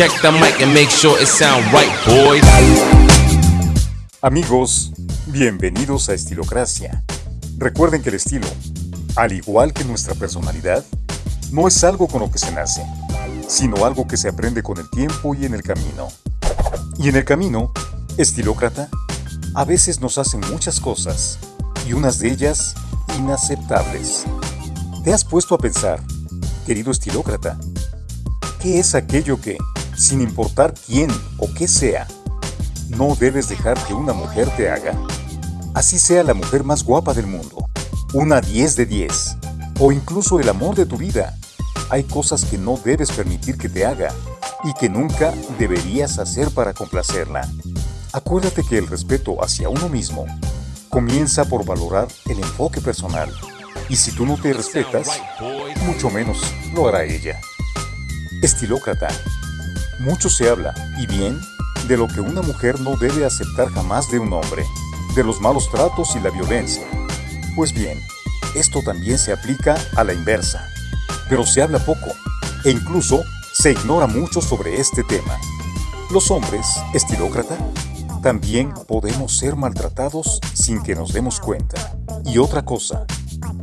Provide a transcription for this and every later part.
Check the mic and make sure it sound right, boys. Amigos, bienvenidos a Estilocracia. Recuerden que el estilo, al igual que nuestra personalidad, no es algo con lo que se nace, sino algo que se aprende con el tiempo y en el camino. Y en el camino, estilócrata, a veces nos hacen muchas cosas, y unas de ellas inaceptables. ¿Te has puesto a pensar, querido estilócrata, qué es aquello que, sin importar quién o qué sea, no debes dejar que una mujer te haga? Así sea la mujer más guapa del mundo, una 10 de 10, o incluso el amor de tu vida. Hay cosas que no debes permitir que te haga y que nunca deberías hacer para complacerla. Acuérdate que el respeto hacia uno mismo comienza por valorar el enfoque personal. Y si tú no te respetas, mucho menos lo hará ella. Estilócrata. Mucho se habla, y bien, de lo que una mujer no debe aceptar jamás de un hombre, de los malos tratos y la violencia. Pues bien, esto también se aplica a la inversa, pero se habla poco, e incluso se ignora mucho sobre este tema. Los hombres, estilócrata, también podemos ser maltratados sin que nos demos cuenta. Y otra cosa,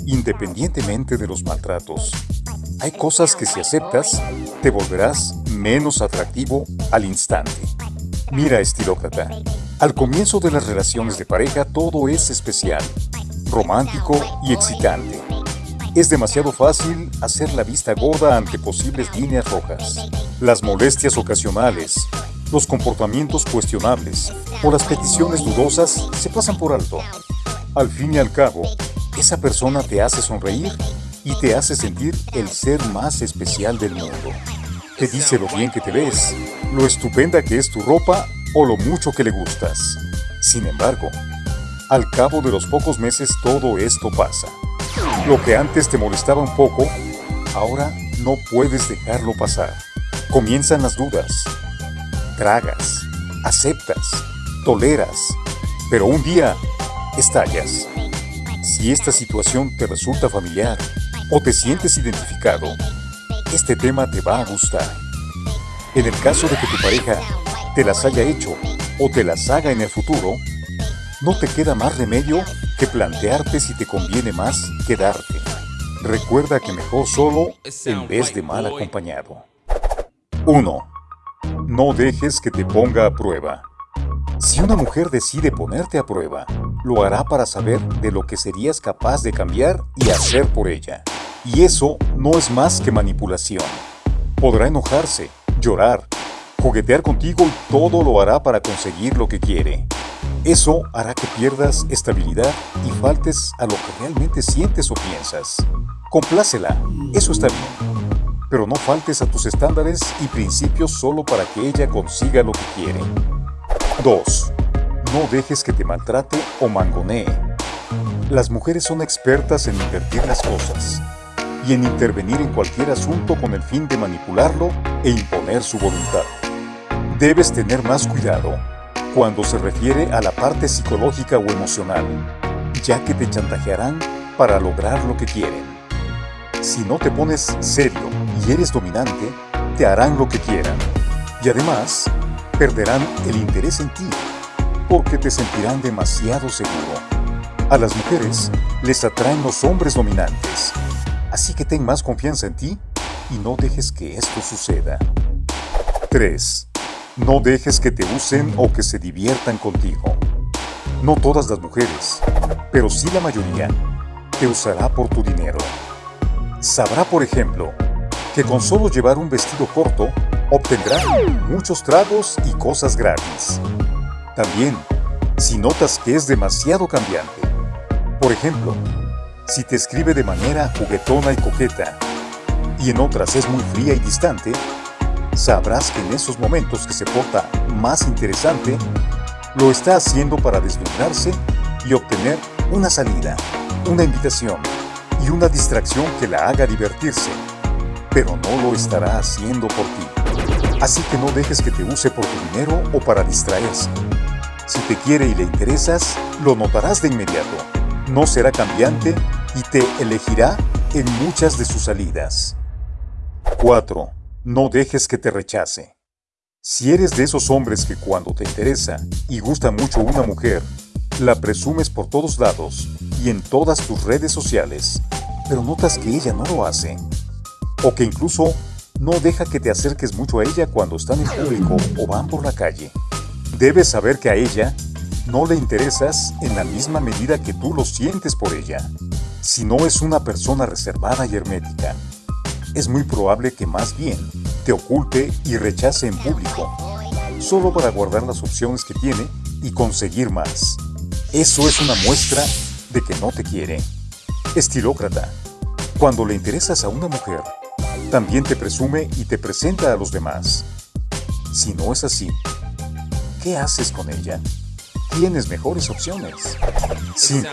independientemente de los maltratos, hay cosas que si aceptas, te volverás menos atractivo al instante. Mira, estilócrata, al comienzo de las relaciones de pareja todo es especial, romántico y excitante. Es demasiado fácil hacer la vista gorda ante posibles líneas rojas. Las molestias ocasionales, los comportamientos cuestionables o las peticiones dudosas se pasan por alto. Al fin y al cabo, esa persona te hace sonreír y te hace sentir el ser más especial del mundo. Te dice lo bien que te ves, lo estupenda que es tu ropa o lo mucho que le gustas. Sin embargo, al cabo de los pocos meses todo esto pasa. Lo que antes te molestaba un poco, ahora no puedes dejarlo pasar. Comienzan las dudas. Tragas, aceptas, toleras, pero un día estallas. Si esta situación te resulta familiar o te sientes identificado, este tema te va a gustar. En el caso de que tu pareja te las haya hecho o te las haga en el futuro, no te queda más remedio que plantearte si te conviene más quedarte. Recuerda que mejor solo en vez de mal acompañado. 1. No dejes que te ponga a prueba. Si una mujer decide ponerte a prueba, lo hará para saber de lo que serías capaz de cambiar y hacer por ella. Y eso no es más que manipulación. Podrá enojarse, llorar, juguetear contigo y todo lo hará para conseguir lo que quiere. Eso hará que pierdas estabilidad y faltes a lo que realmente sientes o piensas. Complácela, eso está bien. Pero no faltes a tus estándares y principios solo para que ella consiga lo que quiere. 2. No dejes que te maltrate o mangonee. Las mujeres son expertas en invertir las cosas y en intervenir en cualquier asunto con el fin de manipularlo e imponer su voluntad. Debes tener más cuidado cuando se refiere a la parte psicológica o emocional, ya que te chantajearán para lograr lo que quieren. Si no te pones serio y eres dominante, te harán lo que quieran. Y además, perderán el interés en ti, porque te sentirán demasiado seguro. A las mujeres les atraen los hombres dominantes, Así que ten más confianza en ti y no dejes que esto suceda. 3. No dejes que te usen o que se diviertan contigo. No todas las mujeres, pero sí la mayoría, te usará por tu dinero. Sabrá, por ejemplo, que con solo llevar un vestido corto, obtendrá muchos tragos y cosas gratis. También, si notas que es demasiado cambiante, por ejemplo, si te escribe de manera juguetona y coqueta, y en otras es muy fría y distante, sabrás que en esos momentos que se porta más interesante, lo está haciendo para deslumbrarse y obtener una salida, una invitación y una distracción que la haga divertirse, pero no lo estará haciendo por ti. Así que no dejes que te use por tu dinero o para distraerse. Si te quiere y le interesas, lo notarás de inmediato. No será cambiante y te elegirá en muchas de sus salidas. 4. No dejes que te rechace. Si eres de esos hombres que cuando te interesa y gusta mucho una mujer, la presumes por todos lados y en todas tus redes sociales, pero notas que ella no lo hace, o que incluso no deja que te acerques mucho a ella cuando están en público o van por la calle, debes saber que a ella no le interesas en la misma medida que tú lo sientes por ella. Si no es una persona reservada y hermética, es muy probable que más bien te oculte y rechace en público, solo para guardar las opciones que tiene y conseguir más. Eso es una muestra de que no te quiere. Estilócrata. Cuando le interesas a una mujer, también te presume y te presenta a los demás. Si no es así, ¿qué haces con ella? Tienes mejores opciones. 5.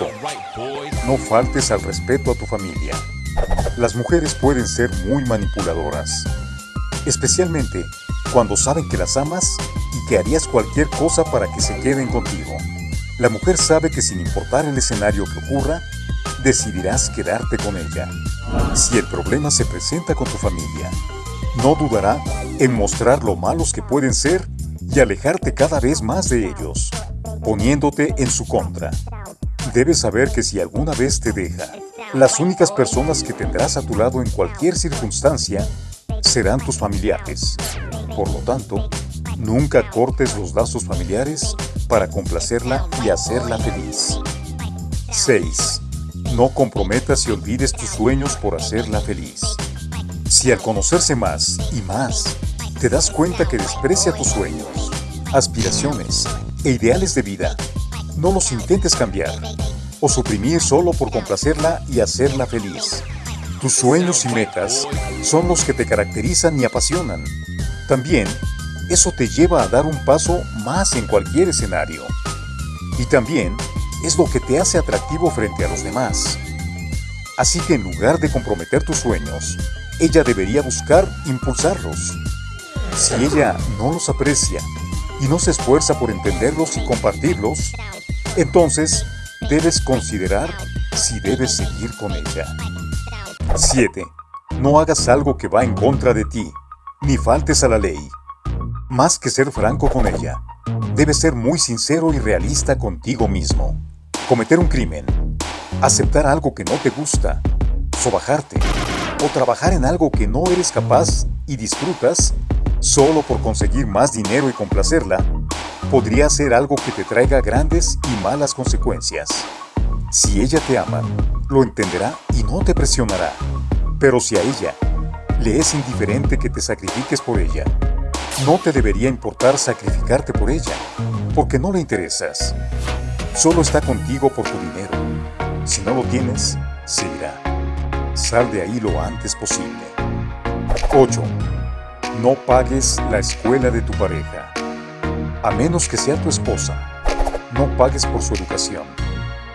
No faltes al respeto a tu familia. Las mujeres pueden ser muy manipuladoras especialmente cuando saben que las amas y que harías cualquier cosa para que se queden contigo. La mujer sabe que sin importar el escenario que ocurra, decidirás quedarte con ella. Si el problema se presenta con tu familia, no dudará en mostrar lo malos que pueden ser y alejarte cada vez más de ellos, poniéndote en su contra. Debes saber que si alguna vez te deja, las únicas personas que tendrás a tu lado en cualquier circunstancia serán tus familiares. Por lo tanto, nunca cortes los lazos familiares para complacerla y hacerla feliz. 6. No comprometas y olvides tus sueños por hacerla feliz. Si al conocerse más y más, te das cuenta que desprecia tus sueños, aspiraciones e ideales de vida, no los intentes cambiar o suprimir solo por complacerla y hacerla feliz. Tus sueños y metas son los que te caracterizan y apasionan. También, eso te lleva a dar un paso más en cualquier escenario. Y también es lo que te hace atractivo frente a los demás. Así que en lugar de comprometer tus sueños, ella debería buscar impulsarlos. Si ella no los aprecia y no se esfuerza por entenderlos y compartirlos, entonces debes considerar si debes seguir con ella. 7. No hagas algo que va en contra de ti, ni faltes a la ley. Más que ser franco con ella, debes ser muy sincero y realista contigo mismo. Cometer un crimen, aceptar algo que no te gusta, sobajarte o trabajar en algo que no eres capaz y disfrutas solo por conseguir más dinero y complacerla, podría ser algo que te traiga grandes y malas consecuencias. Si ella te ama, lo entenderá y no te presionará. Pero si a ella le es indiferente que te sacrifiques por ella, no te debería importar sacrificarte por ella, porque no le interesas. Solo está contigo por tu dinero. Si no lo tienes, se irá. Sal de ahí lo antes posible. 8. No pagues la escuela de tu pareja. A menos que sea tu esposa, no pagues por su educación.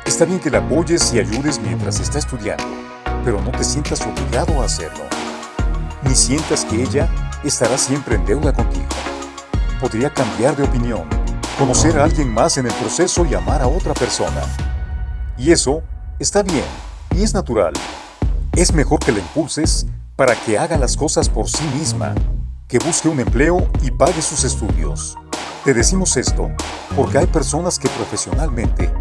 Está bien que la apoyes y ayudes mientras está estudiando, pero no te sientas obligado a hacerlo. Ni sientas que ella estará siempre en deuda contigo. Podría cambiar de opinión, conocer a alguien más en el proceso y amar a otra persona. Y eso está bien y es natural. Es mejor que la impulses para que haga las cosas por sí misma, que busque un empleo y pague sus estudios. Te decimos esto porque hay personas que profesionalmente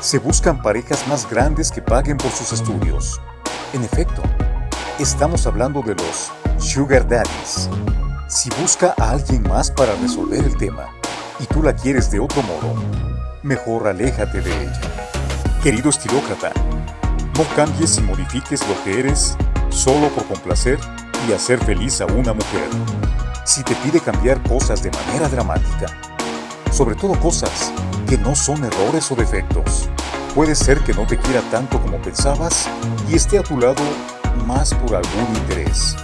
se buscan parejas más grandes que paguen por sus estudios. En efecto, estamos hablando de los Sugar Daddies. Si busca a alguien más para resolver el tema y tú la quieres de otro modo, mejor aléjate de ella. Querido estilócrata, no cambies y modifiques lo que eres solo por complacer y hacer feliz a una mujer. Si te pide cambiar cosas de manera dramática, sobre todo cosas que no son errores o defectos. Puede ser que no te quiera tanto como pensabas y esté a tu lado más por algún interés.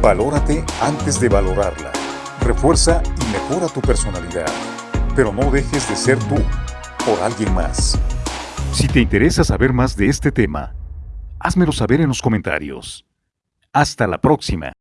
Valórate antes de valorarla. Refuerza y mejora tu personalidad, pero no dejes de ser tú por alguien más. Si te interesa saber más de este tema, házmelo saber en los comentarios. Hasta la próxima.